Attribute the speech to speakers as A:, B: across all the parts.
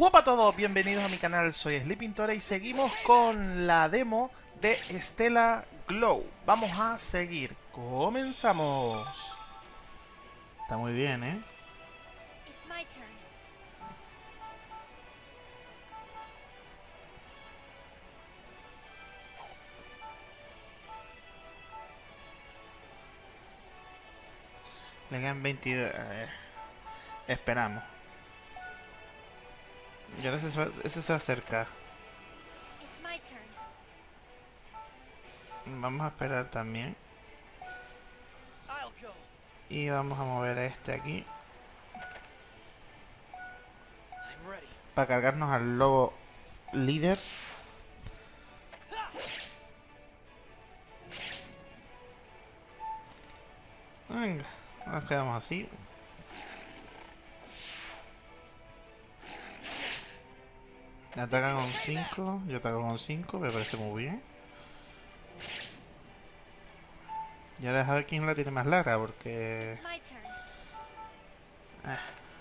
A: Hola a todos, bienvenidos a mi canal, soy Sleepintora y seguimos con la demo de Stella Glow. Vamos a seguir, comenzamos. Está muy bien, ¿eh?
B: It's my turn.
A: Le quedan 22... eh, esperamos. Y ahora ese se, va, ese se va a acercar.
B: It's my turn.
A: Vamos a esperar también. Y vamos a mover a este aquí.
C: I'm ready.
A: Para cargarnos al lobo líder. Venga, nos quedamos así. Ataca con 5, yo ataco con 5, me parece muy bien. Y ahora a ver quién la tiene más larga, porque... Ah,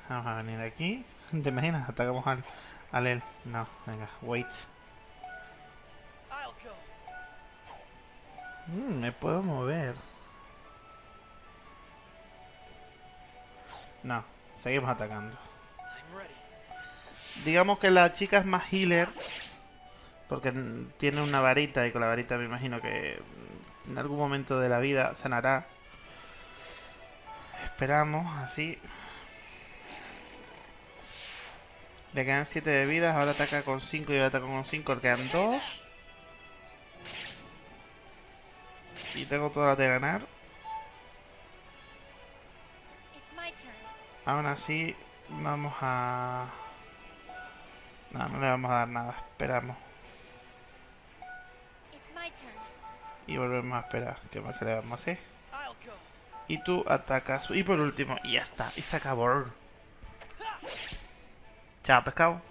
A: vamos a venir aquí. ¿Te imaginas? Atacamos al, al él. No, venga, wait. Mm, me puedo mover. No, seguimos atacando. Digamos que la chica es más healer. Porque tiene una varita y con la varita me imagino que mm, en algún momento de la vida sanará. Esperamos, así. Le quedan 7 de vidas, ahora ataca con 5 y ahora ataca con 5, le quedan 2. Y tengo todas las de ganar. Aún así, vamos a... No, no le vamos a dar nada, esperamos.
B: It's my turn.
A: Y volvemos a esperar. ¿Qué más que le vamos a hacer? Y tú atacas. Y por último, y ya está. Y se acabó. Chao, pescado.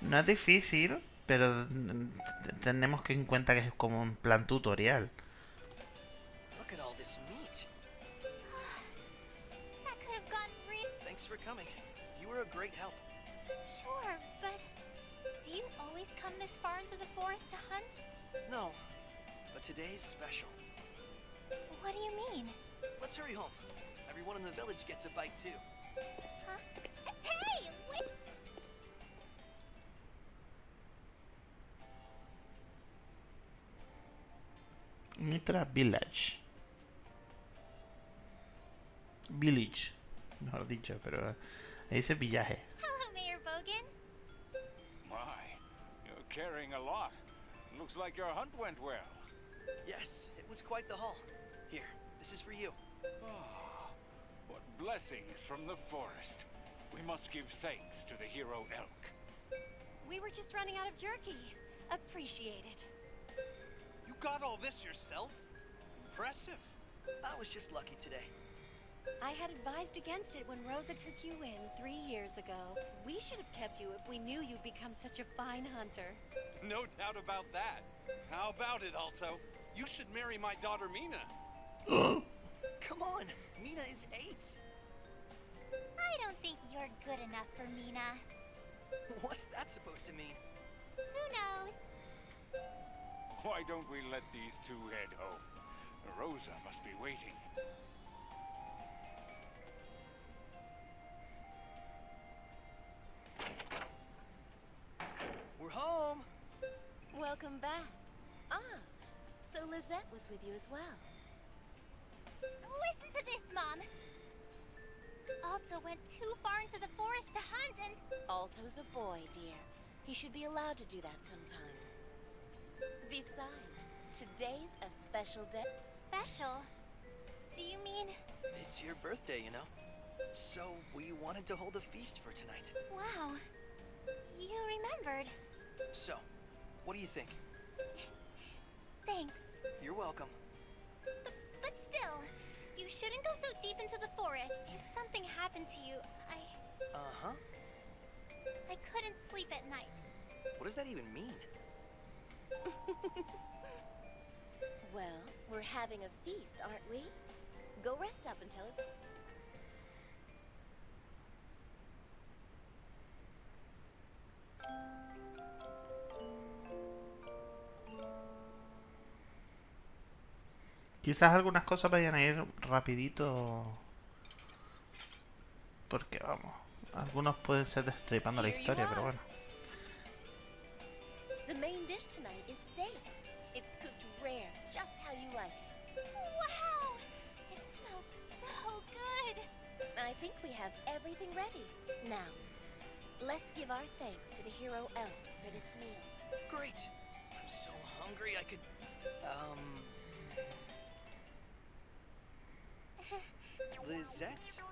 A: No es difícil, pero tenemos que en cuenta que es como un plan tutorial.
C: Coming. You were a great help.
B: Sure, but do you always come this far into the forest to hunt?
C: No, but today's special.
B: What do you mean?
C: Let's hurry home. Everyone in the village gets a bite too.
B: Huh? Hey, wait!
A: Mithra Village. Village. Mejor dicho, pero ahí dice villaje.
B: Hello, Mayor Bogan.
D: My, you're carrying a lot. Looks like your hunt went well.
C: Yes, it was quite the haul. Here, this is for you.
D: Ah, what blessings from the forest. We must give thanks to the hero elk.
B: We were just running out of jerky. Appreciate it.
C: You got all this yourself? Impressive. I was just lucky today.
B: I had advised against it when Rosa took you in three years ago. We should have kept you if we knew you'd become such a fine hunter.
E: No doubt about that. How about it, Alto? You should marry my daughter Mina.
C: Come on, Mina is eight.
B: I don't think you're good enough for Mina.
C: What's that supposed to mean?
B: Who knows?
D: Why don't we let these two head home? Rosa must be waiting.
F: Welcome back. Ah, so Lizette was with you as well.
B: Listen to this, Mom. Alto went too far into the forest to hunt and...
F: Alto's a boy, dear. He should be allowed to do that sometimes. Besides, today's a special day.
B: Special? Do you mean...
C: It's your birthday, you know. So we wanted to hold a feast for tonight.
B: Wow. You remembered.
C: So, what do you think?
B: Thanks.
C: You're welcome.
B: But, but still, you shouldn't go so deep into the forest. If something happened to you, I...
C: Uh-huh.
B: I couldn't sleep at night.
C: What does that even mean?
F: Well, we're having a feast, aren't we? Go rest up until it's.
A: Quizás algunas cosas vayan a ir rapidito. Porque vamos, algunos pueden ser destripando la historia, pero bueno.
F: The main dish tonight is steak. It's cooked rare, just how you like it.
B: Wow! It smells so good!
F: I think we have everything ready. Now, let's give our thanks to the hero elf for this meal.
C: Great. I'm so hungry I could. Um. Lizette?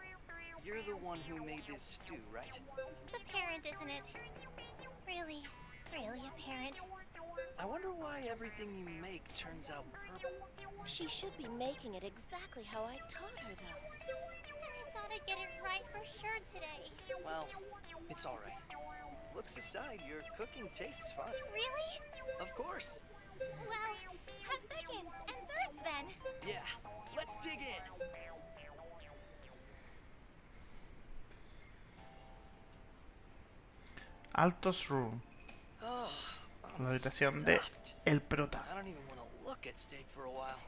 C: You're the one who made this stew, right?
B: It's apparent, isn't it? Really, really apparent.
C: I wonder why everything you make turns out purple.
F: She should be making it exactly how I taught her, though.
B: I thought I'd get it right for sure today.
C: Well, it's alright. Looks aside, your cooking tastes fine.
B: Really?
C: Of course.
B: Well, have seconds and thirds then.
C: Yeah, let's dig in.
A: Altos Room,
C: Oh,
A: la habitación de el prota.
C: I don't even want to look at steak for a while.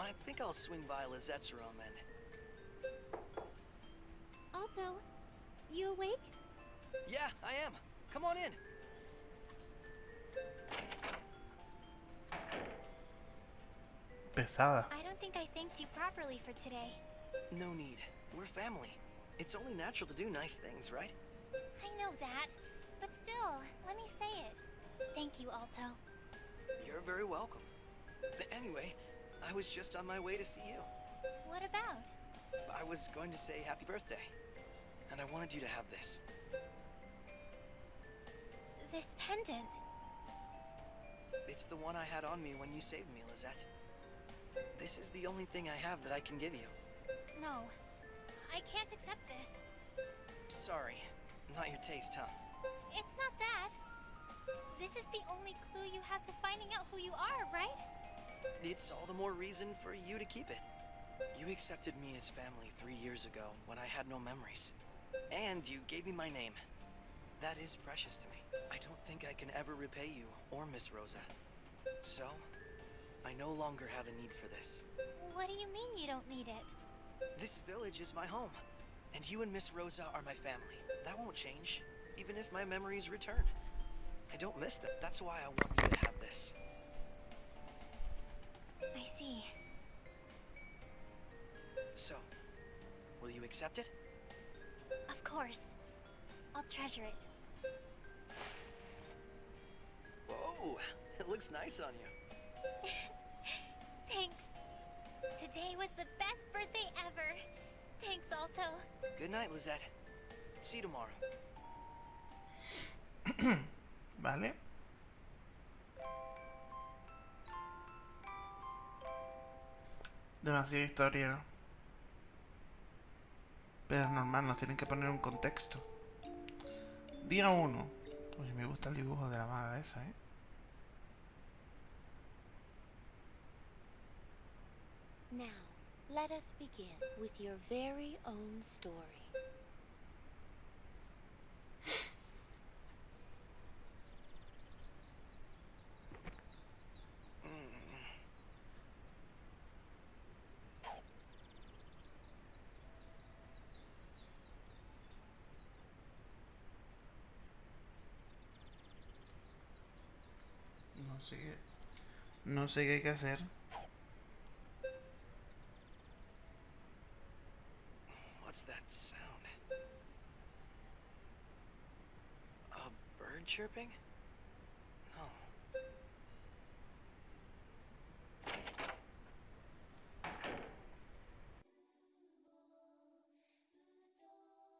C: I think I'll swing by Lizette's room and.
B: Alto, you awake?
C: Yeah, I am. Come on in.
A: Pesada.
B: I don't think I thanked you properly for today.
C: No need. We're family. It's only natural to do nice things, right?
B: I know that, but still, let me say it. Thank you, Alto.
C: You're very welcome. Anyway, I was just on my way to see you.
B: What about?
C: I was going to say happy birthday. And I wanted you to have this.
B: This pendant.
C: It's the one I had on me when you saved me, Lizette. This is the only thing I have that I can give you.
B: No, I can't accept this.
C: Sorry. Not your taste, huh?
B: It's not that. This is the only clue you have to finding out who you are, right?
C: It's all the more reason for you to keep it. You accepted me as family three years ago when I had no memories. And you gave me my name. That is precious to me. I don't think I can ever repay you or Miss Rosa. So, I no longer have a need for this.
B: What do you mean you don't need it?
C: This village is my home, and you and Miss Rosa are my family. That won't change, even if my memories return. I don't miss them. That's why I want you to have this.
B: I see.
C: So, will you accept it?
B: Of course. I'll treasure it.
C: Whoa, it looks nice on you.
B: Thanks. Today was the best birthday ever. Thanks, Alto.
C: Good night, Lizette. See you tomorrow.
A: ¿Vale? Demasiada historia. Pero es normal, nos tienen que poner un contexto. Día 1. Oye, me gusta el dibujo de la maga esa, ¿eh?
F: Now, let us begin with your very own story.
A: Qué... No sé qué hay que hacer.
C: What's that sound? A bird chirping? No.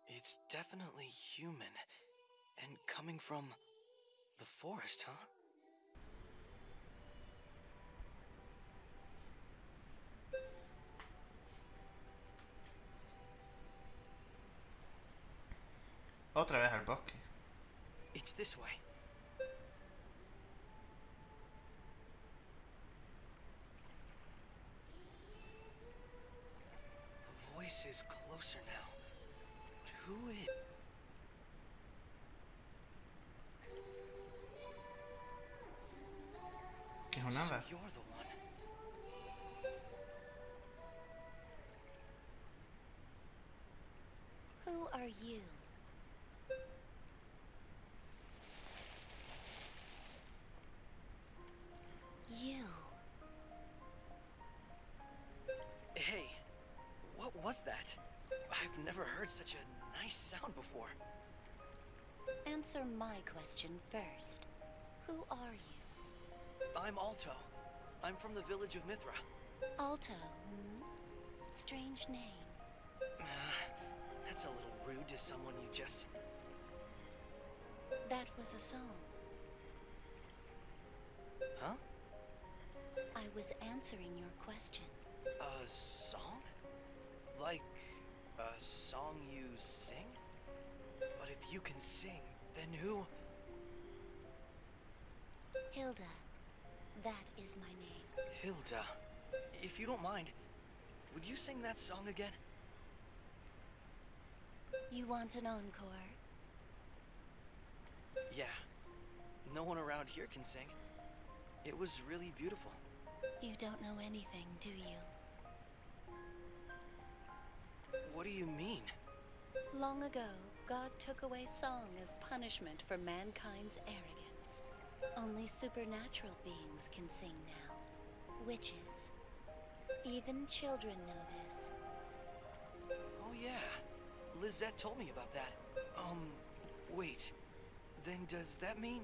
C: It's definitely human. And coming from the forest, huh?
A: Otra vez al bosque.
C: It's this way. The voice is closer now. But who is...
A: ¿Qué es
C: so you're the one.
F: Who are you?
C: Was? I've never heard such a nice sound before.
F: Answer my question first. Who are you?
C: I'm Alto. I'm from the village of Mithra.
F: Alto, hmm? Strange name.
C: Ah, That's a little rude to someone you just...
F: That was a song.
C: Huh?
F: I was answering your question.
C: A song? Like a song you sing? But if you can sing, then who?
F: Hilda. That is my name.
C: Hilda. If you don't mind, would you sing that song again?
F: You want an encore?
C: Yeah. No one around here can sing. It was really beautiful.
F: You don't know anything, do you?
C: What do you mean?
F: Long ago, God took away song as punishment for mankind's arrogance. Only supernatural beings can sing now. Witches. Even children know this.
C: Oh yeah. Lizette told me about that. Um, wait. Then does that mean...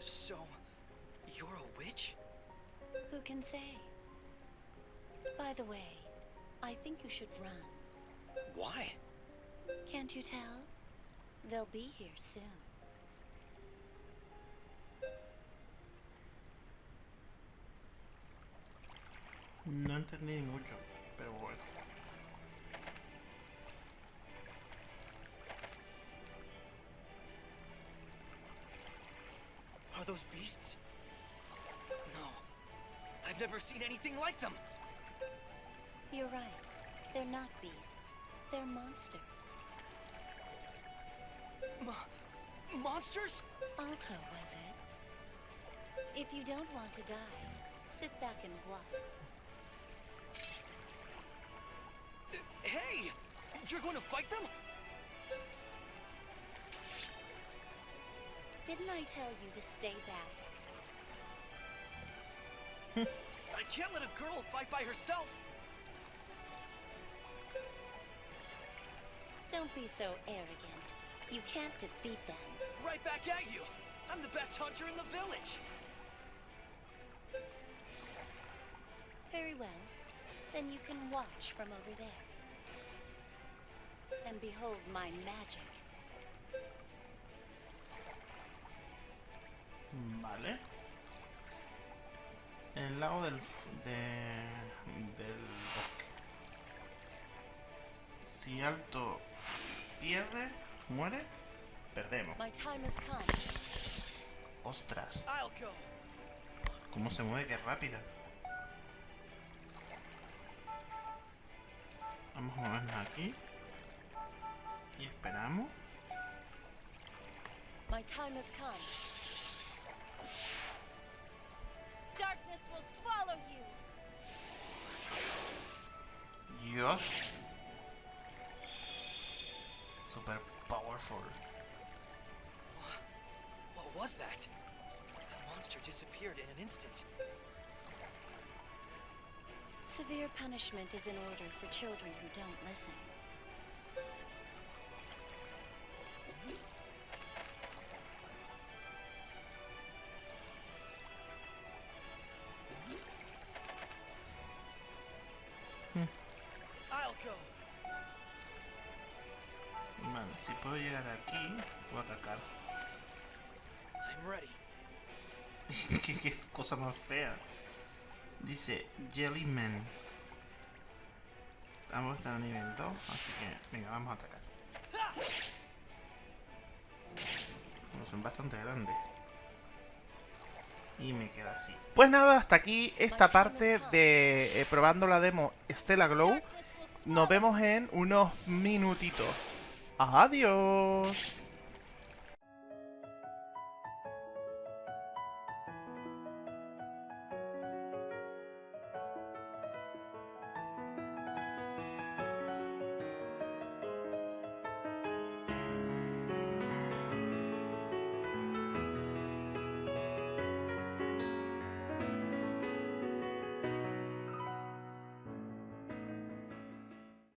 C: So, you're a witch?
F: Who can say? By the way, I think you should run.
C: Why?
F: Can't you tell? They'll be here soon.
A: No entendí mucho, pero bueno.
C: Are those beasts? No. I've never seen anything like them!
F: You're right. They're not beasts. They're monsters.
C: Mo- monsters?
F: Alto, was it? If you don't want to die, sit back and watch.
C: Hey! You're going to fight them?
F: Didn't I tell you to stay back?
C: I can't let a girl fight by herself!
F: Don't be so arrogant. You can't defeat them.
C: Right back at you! I'm the best hunter in the village!
F: Very well. Then you can watch from over there. And behold my magic.
A: Vale. El lago del, f- de, del bosque. Si Alto pierde, muere, perdemos.
F: My time has come.
A: Ostras,
C: I'll go!
A: cómo se mueve, qué rápida. Vamos a movernos aquí. Y esperamos.
F: My time has come. Darkness will swallow you.
A: Dios. Super powerful.
C: What was that? That monster disappeared in an instant.
F: Severe punishment is in order for children who don't listen.
A: Si puedo llegar aquí, puedo atacar.
C: I'm ready.
A: ¿Qué, qué cosa más fea. Dice Jellyman. Vamos a estar a nivel 2, así que venga, vamos a atacar. Bueno, son bastante grandes. Y me queda así. Pues nada, hasta aquí esta parte de eh, probando la demo Stella Glow. nos vemos en unos minutitos. Adiós.